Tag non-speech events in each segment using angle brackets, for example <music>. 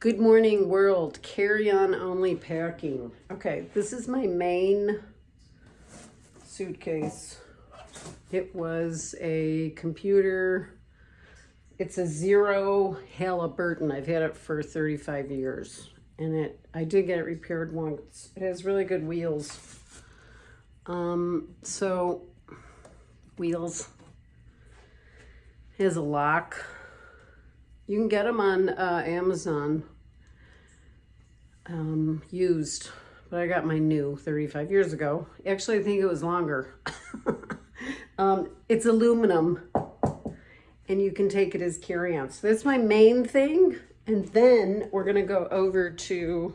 Good morning world, carry-on only packing. Okay, this is my main suitcase. It was a computer. It's a Zero Halliburton. I've had it for 35 years. And it, I did get it repaired once. It has really good wheels. Um, so, wheels. It has a lock you can get them on uh, Amazon um, used, but I got my new 35 years ago. Actually, I think it was longer. <laughs> um, it's aluminum and you can take it as carry-on. So that's my main thing. And then we're gonna go over to,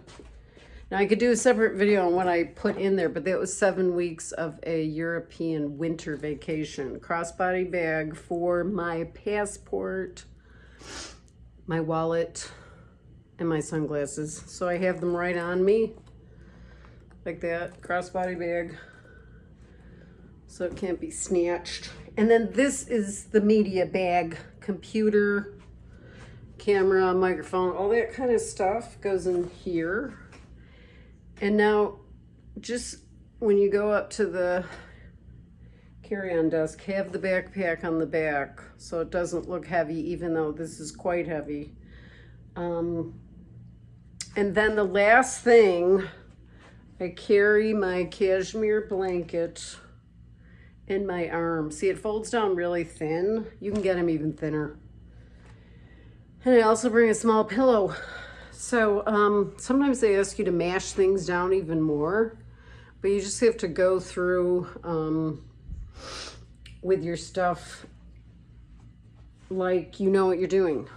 now I could do a separate video on what I put in there, but that was seven weeks of a European winter vacation. Crossbody bag for my passport, my wallet, and my sunglasses. So I have them right on me, like that, crossbody bag, so it can't be snatched. And then this is the media bag, computer, camera, microphone, all that kind of stuff goes in here. And now, just when you go up to the carry-on desk have the backpack on the back so it doesn't look heavy even though this is quite heavy. Um, and then the last thing, I carry my cashmere blanket in my arm. See, it folds down really thin. You can get them even thinner. And I also bring a small pillow. So um, sometimes they ask you to mash things down even more, but you just have to go through um, with your stuff like you know what you're doing.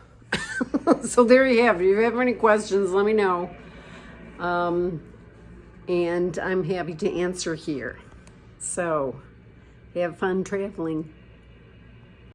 <laughs> so there you have it. If you have any questions, let me know. Um, and I'm happy to answer here. So have fun traveling.